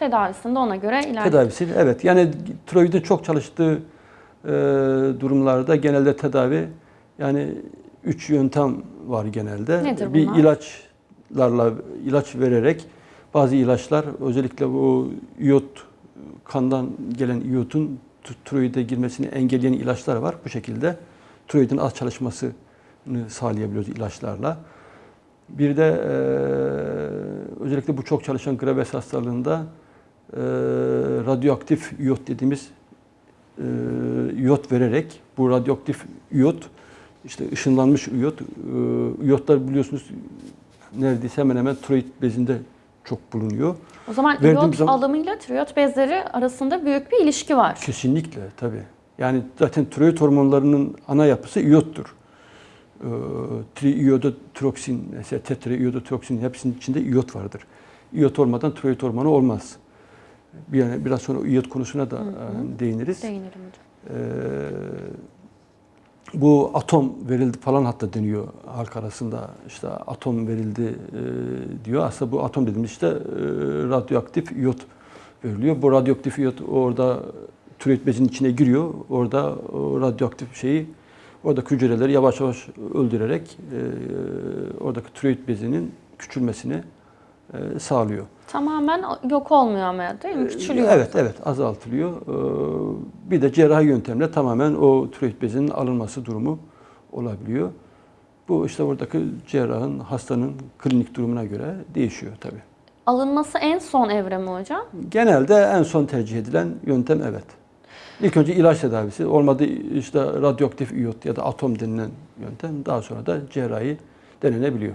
Tedavisinde ona göre ilerliyor. Tedavisi evet. Yani tiroidin çok çalıştığı e, durumlarda genelde tedavi yani üç yöntem var genelde. Nedir Bir bunlar? ilaçlarla ilaç vererek bazı ilaçlar özellikle bu iyot kandan gelen iyotun t- tiroide girmesini engelleyen ilaçlar var. Bu şekilde tiroidin az çalışmasını sağlayabiliyoruz ilaçlarla. Bir de e, özellikle bu çok çalışan Graves hastalığında radyoaktif iyot dediğimiz e, iyot vererek bu radyoaktif iyot işte ışınlanmış iyot e, iyotlar biliyorsunuz neredeyse hemen hemen tiroid bezinde çok bulunuyor. O zaman Verdiğim iyot zaman- alımıyla tiroid bezleri arasında büyük bir ilişki var. Kesinlikle tabii. Yani zaten tiroid hormonlarının ana yapısı iyottur. Ee, triiyodotroksin, mesela tetraiyodotroksin hepsinin içinde iyot vardır. İyot olmadan tiroid hormonu olmaz. Bir yani biraz sonra iyot konusuna da e, değiniriz. Değinelim hocam. Ee, bu atom verildi falan hatta deniyor halk arasında işte atom verildi e, diyor. Aslında bu atom dediğimiz işte e, radyoaktif iyot veriliyor. Bu radyoaktif iyot orada tiroid bezinin içine giriyor. Orada o radyoaktif şeyi oradaki hücreleri yavaş yavaş öldürerek e, oradaki tiroid bezinin küçülmesini e, sağlıyor. Tamamen yok olmuyor ama değil mi? Küçülüyor. Ee, Evet, evet azaltılıyor. Ee, Bir de cerrahi yöntemle tamamen o tiroid bezinin alınması durumu olabiliyor. Bu işte oradaki cerrahın, hastanın klinik durumuna göre değişiyor tabii. Alınması en son evre mi hocam? Genelde en son tercih edilen yöntem evet. İlk önce ilaç tedavisi, olmadı işte radyoaktif iyot ya da atom denilen yöntem, daha sonra da cerrahi denenebiliyor.